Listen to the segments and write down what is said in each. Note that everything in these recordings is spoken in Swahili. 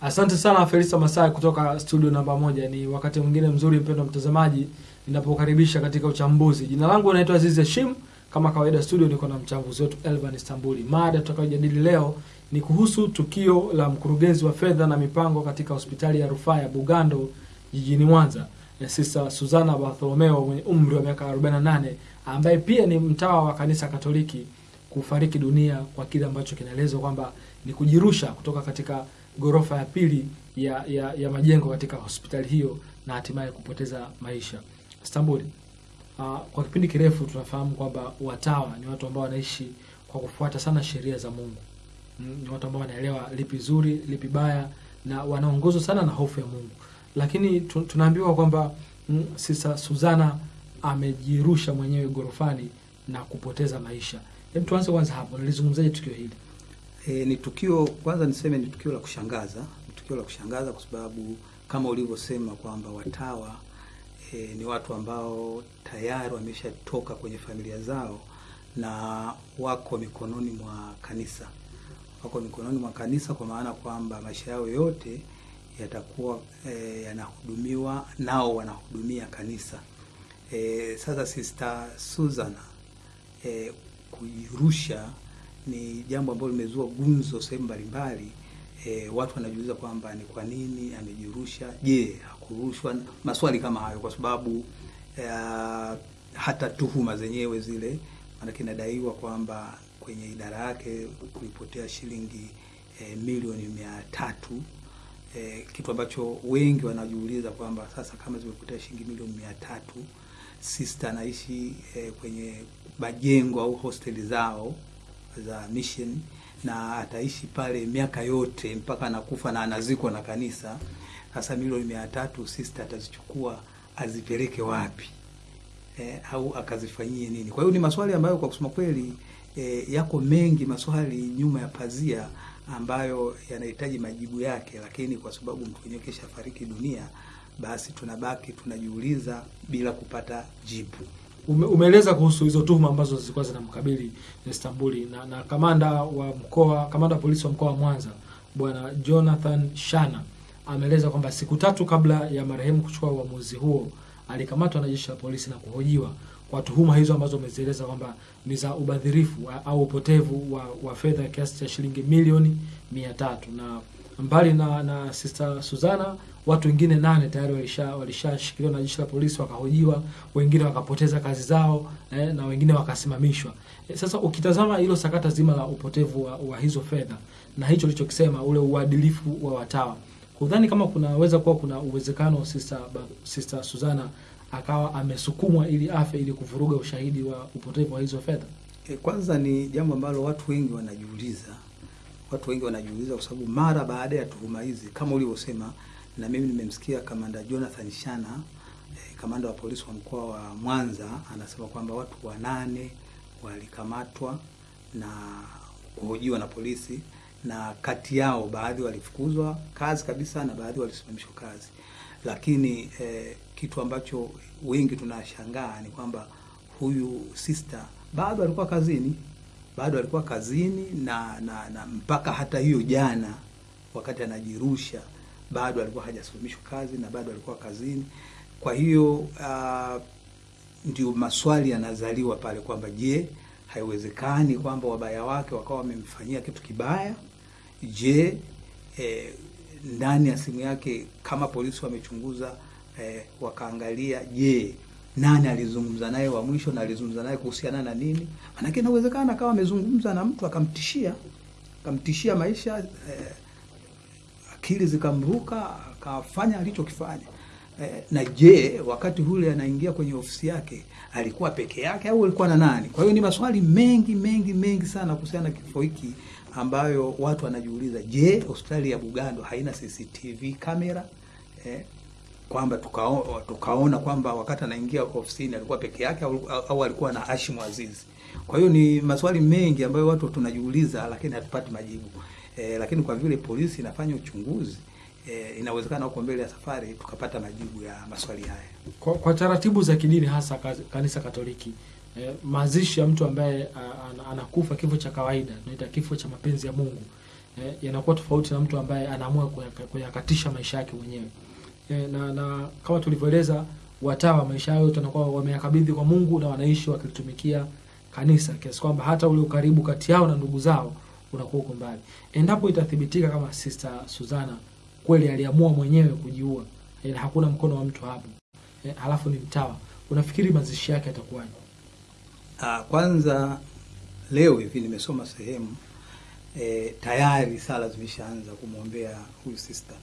Asante sana Felista Masai kutoka studio namba moja. Ni wakati mwingine mzuri, mpendwa mtazamaji, ninapokaribisha katika uchambuzi. Jina langu naitwa Aziz Hashim. Kama kawaida, studio niko na mchambuzi wetu Elvan Istambuli. Mada tutakayojadili leo ni kuhusu tukio la mkurugenzi wa fedha na mipango katika hospitali ya rufaa ya Bugando jijini Mwanza, sisa Suzana Bartholomeo mwenye umri wa miaka 48 ambaye pia ni mtawa wa kanisa Katoliki kufariki dunia kwa kile ambacho kinaelezwa kwamba ni kujirusha kutoka katika ghorofa ya pili ya, ya, ya majengo katika hospitali hiyo na hatimaye kupoteza maisha. Istanbul. uh, kwa kipindi kirefu tunafahamu kwamba watawa ni watu ambao wanaishi kwa kufuata sana sheria za Mungu. Mm, ni watu ambao wanaelewa lipi zuri, lipi baya na wanaongozwa sana na hofu ya Mungu. Lakini tunaambiwa kwamba mm, Suzana amejirusha mwenyewe ghorofani na kupoteza maisha. Hebu tuanze kwanza hapo, nilizungumzaje tukio hili? E, ni tukio kwanza niseme ni tukio la kushangaza, ni tukio la kushangaza kwa sababu kama ulivyosema kwamba watawa e, ni watu ambao tayari wameshatoka kwenye familia zao na wako mikononi mwa kanisa, wako mikononi mwa kanisa kwa maana kwamba maisha yao yote yatakuwa e, yanahudumiwa nao wanahudumia kanisa. E, sasa Sister Suzana e, kujirusha ni jambo ambalo limezua gumzo sehemu mbalimbali. E, watu wanajiuliza kwamba ni kwa nini amejirusha. Je, hakurushwa? Maswali kama hayo, kwa sababu e, hata tuhuma zenyewe zile, maanake inadaiwa kwamba kwenye idara yake kulipotea shilingi e, milioni mia tatu e, kitu ambacho wengi wanajiuliza kwamba sasa kama zimepotea shilingi milioni mia tatu sista anaishi e, kwenye majengo au hosteli zao za mission na ataishi pale miaka yote mpaka anakufa na anazikwa na kanisa. Sasa milioni mia tatu sister atazichukua azipeleke wapi? E, au akazifanyie nini? Kwa hiyo ni maswali ambayo kwa kusema kweli e, yako mengi maswali nyuma ya pazia ambayo yanahitaji majibu yake, lakini kwa sababu mtu mwenyewe kesha fariki dunia, basi tunabaki tunajiuliza bila kupata jibu. Ume, umeeleza kuhusu hizo tuhuma ambazo zilikuwa zinamkabili Istanbuli na, na kamanda wa mkoa kamanda wa polisi wa mkoa wa Mwanza bwana Jonathan Shana ameeleza kwamba siku tatu kabla ya marehemu kuchukua uamuzi huo alikamatwa na jeshi la polisi na kuhojiwa kwa tuhuma hizo ambazo umezieleza kwamba ni za ubadhirifu au upotevu wa, wa fedha kiasi cha shilingi milioni mia tatu. Na mbali na, na Sister Suzana watu wengine nane tayari walisha walishashikiliwa na jeshi la polisi wakahojiwa, wengine wakapoteza kazi zao eh, na wengine wakasimamishwa. Eh, sasa ukitazama hilo sakata zima la upotevu wa, wa hizo fedha na hicho lichokisema ule uadilifu wa watawa, kudhani kama kunaweza kuwa kuna uwezekano Sister, Sister Suzana akawa amesukumwa ili afe ili kuvuruga ushahidi wa upotevu wa hizo fedha? E, kwanza ni jambo ambalo watu wengi wanajiuliza, watu wengi wanajiuliza kwa sababu mara baada ya tuhuma hizi kama ulivyosema na mimi nimemsikia kamanda Jonathan Shana eh, kamanda wa polisi wa mkoa wa Mwanza anasema kwamba watu wanane walikamatwa na kuhojiwa na polisi, na kati yao baadhi walifukuzwa kazi kabisa na baadhi walisimamishwa kazi. Lakini eh, kitu ambacho wengi tunashangaa ni kwamba huyu sister bado alikuwa kazini, bado alikuwa kazini na, na, na mpaka hata hiyo jana wakati anajirusha bado alikuwa hajasimamishwa kazi na bado alikuwa kazini. Kwa hiyo uh, ndio maswali yanazaliwa pale kwamba je, haiwezekani kwamba wabaya wake wakawa wamemfanyia kitu kibaya? Je, eh, ndani ya simu yake kama polisi wamechunguza eh, wakaangalia, je nani alizungumza naye wa mwisho na alizungumza naye kuhusiana na nini? Maanake inawezekana akawa amezungumza na mtu akamtishia akamtishia maisha eh, akili zikamruka akafanya alichokifanya. Eh, na je, wakati ule anaingia kwenye ofisi yake alikuwa peke yake au alikuwa na nani? Kwa hiyo ni maswali mengi mengi mengi sana kuhusiana na kifo hiki ambayo watu wanajiuliza. Je, hospitali ya Bugando haina CCTV kamera e, kwamba tukaona, tukaona kwamba wakati anaingia ofisini alikuwa peke yake au, au alikuwa na Hashim Aziz. Kwa hiyo ni maswali mengi ambayo watu tunajiuliza, lakini hatupati majibu. E, lakini kwa vile polisi inafanya uchunguzi e, inawezekana huko mbele ya safari tukapata majibu ya maswali haya. Kwa, kwa taratibu za kidini hasa kanisa Katoliki e, mazishi ya mtu ambaye anakufa kifo cha kawaida tunaita kifo cha mapenzi ya Mungu e, yanakuwa tofauti na mtu ambaye anaamua kuyakatisha maisha yake mwenyewe eh, na, na kama tulivyoeleza watawa maisha yao yote wanakuwa wameyakabidhi kwa Mungu na wanaishi wakilitumikia kanisa kiasi kwamba hata ule ukaribu kati yao na ndugu zao unakuwa uko mbali. Endapo itathibitika kama Sister Suzana kweli aliamua mwenyewe kujiua, eh, na hakuna mkono wa mtu hapo e, halafu ni mtawa, unafikiri mazishi yake yatakuwaje? Ah, kwanza leo hivi nimesoma sehemu e, tayari sala zimeshaanza kumwombea huyu sister.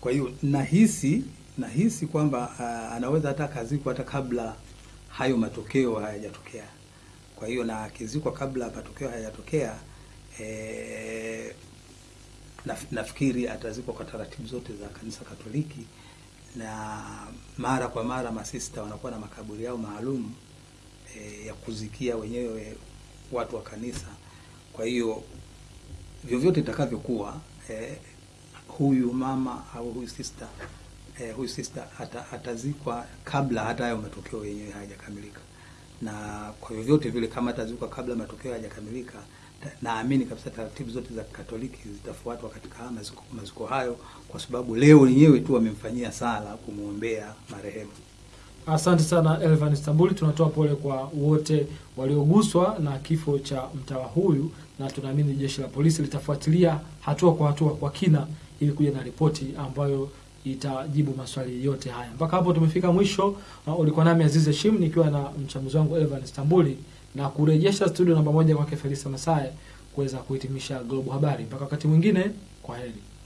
Kwa hiyo nahisi nahisi kwamba uh, anaweza hata akazikwa hata kabla hayo matokeo hayajatokea. Kwa hiyo na akizikwa kabla matokeo hayajatokea e, naf, nafikiri atazikwa kwa taratibu zote za kanisa Katoliki, na mara kwa mara masista wanakuwa na makaburi yao maalum e, ya kuzikia wenyewe watu wa kanisa. Kwa hiyo vyovyote itakavyokuwa, e, huyu mama au huyu sister eh, huyu sister ata, atazikwa kabla hata hayo matokeo yenyewe hayajakamilika, na kwa vyovyote vile kama atazikwa kabla matokeo hayajakamilika, naamini kabisa taratibu zote za Katoliki zitafuatwa katika maziko, maziko hayo, kwa sababu leo wenyewe tu wamemfanyia sala kumwombea marehemu. Asante sana Elvan Istanbuli, tunatoa pole kwa wote walioguswa na kifo cha mtawa huyu, na tunaamini jeshi la polisi litafuatilia hatua kwa hatua kwa kina ili kuja na ripoti ambayo itajibu maswali yote haya. Mpaka hapo tumefika mwisho. Uh, ulikuwa nami Aziz Shim nikiwa na mchambuzi wangu Evan Istanbuli na kurejesha studio namba moja kwake Felisa Masaye kuweza kuhitimisha Global Habari. Mpaka wakati mwingine, kwa heri.